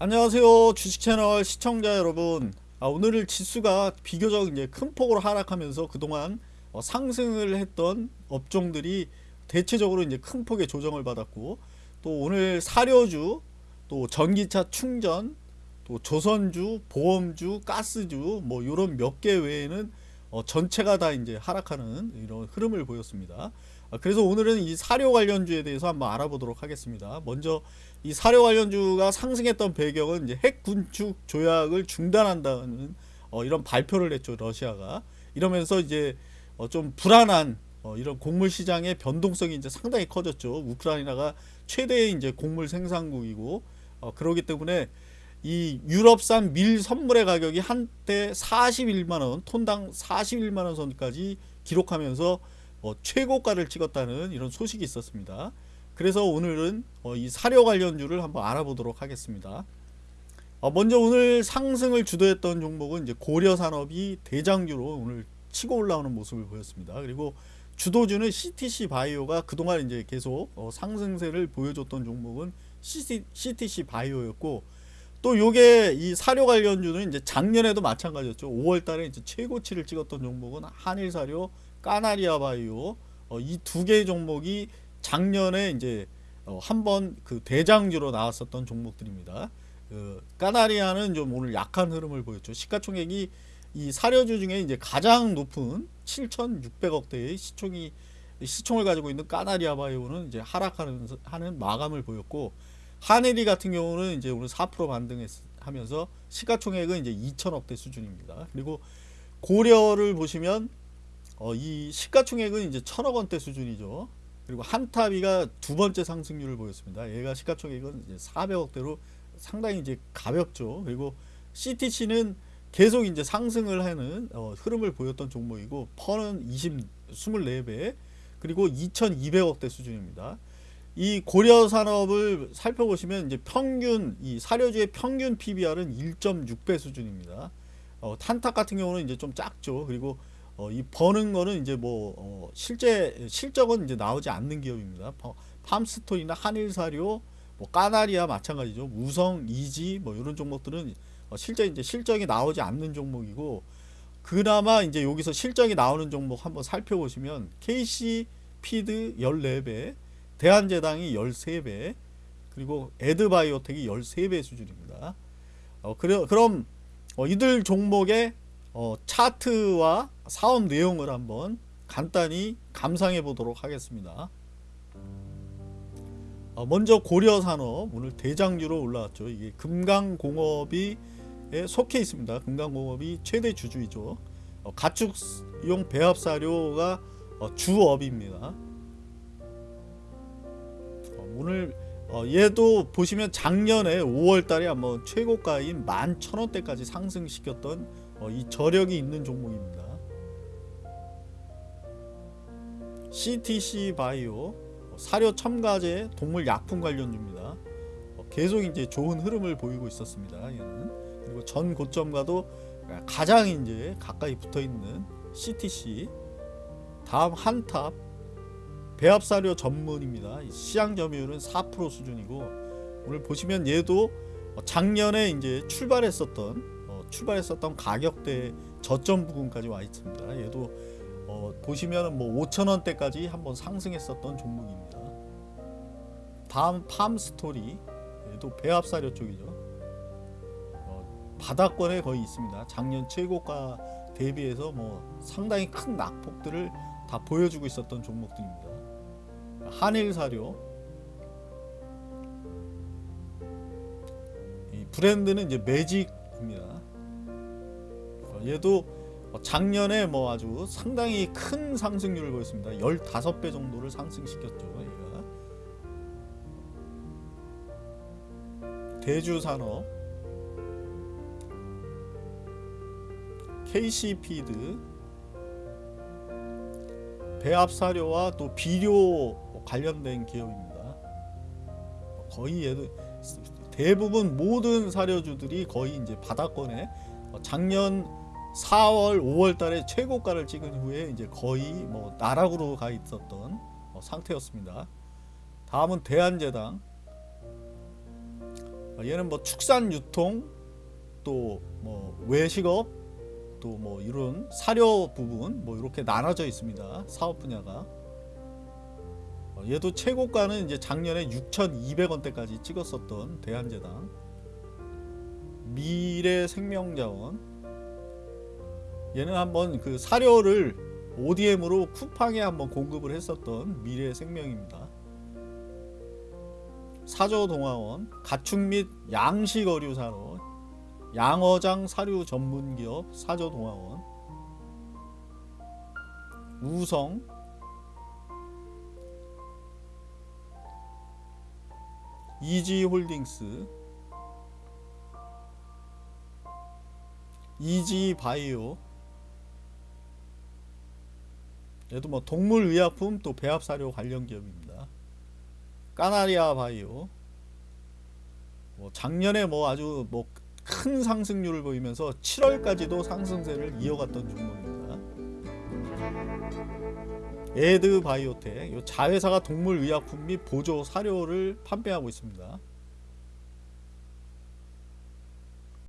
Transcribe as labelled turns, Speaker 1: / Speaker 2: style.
Speaker 1: 안녕하세요 주식채널 시청자 여러분. 아, 오늘 지수가 비교적 이제 큰 폭으로 하락하면서 그동안 어, 상승을 했던 업종들이 대체적으로 이제 큰 폭의 조정을 받았고 또 오늘 사료주 또 전기차 충전 또 조선주 보험주 가스주 뭐 이런 몇 개 외에는 어, 전체가 다 이제 하락하는 이런 흐름을 보였습니다. 아, 그래서 오늘은 이 사료 관련주에 대해서 한번 알아보도록 하겠습니다. 먼저 이 사료 관련주가 상승했던 배경은 이제 핵 군축 조약을 중단한다는 어, 이런 발표를 했죠 러시아가 이러면서 이제 어, 좀 불안한 어, 이런 곡물 시장의 변동성이 이제 상당히 커졌죠. 우크라이나가 최대의 이제 곡물 생산국이고 어, 그러기 때문에 이 유럽산 밀 선물의 가격이 한때 41만원 톤당 41만원 선까지 기록하면서 어, 최고가를 찍었다는 이런 소식이 있었습니다. 그래서 오늘은 어, 이 사료 관련주를 한번 알아보도록 하겠습니다. 어, 먼저 오늘 상승을 주도했던 종목은 이제 고려산업이 대장주로 오늘 치고 올라오는 모습을 보였습니다. 그리고 주도주는 CTC 바이오가 그동안 이제 계속 어, 상승세를 보여줬던 종목은 CTC 바이오였고 또 요게 이 사료 관련주는 이제 작년에도 마찬가지였죠. 5월 달에 이제 최고치를 찍었던 종목은 한일 사료, 까나리아 바이오 어, 이 두 개의 종목이 작년에 이제 어, 한번 그 대장주로 나왔었던 종목들입니다. 그 까나리아는 좀 오늘 약한 흐름을 보였죠. 시가총액이 이 사료주 중에 이제 가장 높은 7,600억대의 시총이 시총을 가지고 있는 까나리아 바이오는 이제 하락하는 하는 마감을 보였고 하네리 같은 경우는 이제 오늘 4% 반등하면서 시가총액은 이제 2천억대 수준입니다. 그리고 고려를 보시면 어, 이 시가총액은 이제 천억 원대 수준이죠. 그리고 한타비가 두 번째 상승률을 보였습니다. 얘가 시가총액은 이제 400억대로 상당히 이제 가볍죠. 그리고 CTC는 계속 이제 상승을 하는 어, 흐름을 보였던 종목이고 퍼는 20, 24배 그리고 2200억대 수준입니다. 이 고려 산업을 살펴보시면 이제 평균 이 사료주의 평균 PBR은 1.6배 수준입니다. 어, 탄탁 같은 경우는 이제 좀 작죠. 그리고 어, 이 버는 거는 이제 뭐 어, 실제 실적은 이제 나오지 않는 기업입니다. 팜스톤이나 한일사료, 뭐 까나리아 마찬가지죠. 우성, 이지 뭐 이런 종목들은 어, 실제 이제 실적이 나오지 않는 종목이고 그나마 이제 여기서 실적이 나오는 종목 한번 살펴보시면 KC 피드 14배, 대한제당이 13배 그리고 에드바이오텍이 13배 수준입니다. 어, 그래, 그럼 어, 이들 종목의 어, 차트와 사업 내용을 한번 간단히 감상해 보도록 하겠습니다. 어, 먼저 고려산업 오늘 대장주로 올라왔죠. 이게 금강공업이 속해 있습니다. 금강공업이 최대 주주이죠. 어, 가축용 배합사료가 어, 주업입니다. 오늘 어, 얘도 보시면 작년에 5월달에 한번 최고가인 11,000원대까지 상승시켰던 어, 이 저력이 있는 종목입니다. CTC 바이오 어, 사료 첨가제 동물 약품 관련주입니다. 어, 계속 이제 좋은 흐름을 보이고 있었습니다. 얘는 그리고 전 고점과도 가장 이제 가까이 붙어 있는 CTC 다음 한탑 배합사료 전문입니다. 시장 점유율은 4% 수준이고 오늘 보시면 얘도 작년에 이제 출발했었던 어, 출발했었던 가격대 저점 부분까지 와 있습니다. 얘도 어, 보시면 뭐 5천원대까지 한번 상승했었던 종목입니다. 다음 팜스토리 얘도 배합사료 쪽이죠. 어, 바닥권에 거의 있습니다. 작년 최고가 대비해서 뭐 상당히 큰 낙폭들을 다 보여주고 있었던 종목들입니다. 한일 사료 이 브랜드는 이제 매직입니다. 어, 얘도 작년에 뭐 아주 상당히 큰 상승률을 보였습니다. 15배 정도를 상승시켰죠. 얘가 대주산업 KC피드 배합사료와 또 비료 관련된 기업입니다. 거의 얘도 대부분 모든 사료주들이 거의 이제 바닥권에 작년 4월 5월 달에 최고가를 찍은 후에 이제 거의 뭐 나락으로 가 있었던 상태였습니다. 다음은 대한제당 어, 얘는 뭐 축산 유통 또 뭐 외식업 또 뭐 이런 사료 부분 뭐 이렇게 나눠져 있습니다. 사업 분야가. 어, 얘도 최고가는 이제 작년에 6,200원대까지 찍었었던 대한제당. 미래 생명자원. 얘는 한번 그 사료를 ODM으로 쿠팡에 한번 공급을 했었던 미래 생명입니다. 사조동화원 가축 및 양식 어류 산업 양어장 사료 전문 기업 사조동화원 우성 이지홀딩스 이지바이오 얘도 뭐 동물의약품 또 배합사료 관련 기업입니다. 까나리아 바이오 뭐 작년에 뭐 아주 뭐 큰 상승률을 보이면서 7월까지도 상승세를 이어갔던 종목입니다. 에드 바이오텍 요 자회사가 동물 의약품 및 보조 사료를 판매하고 있습니다.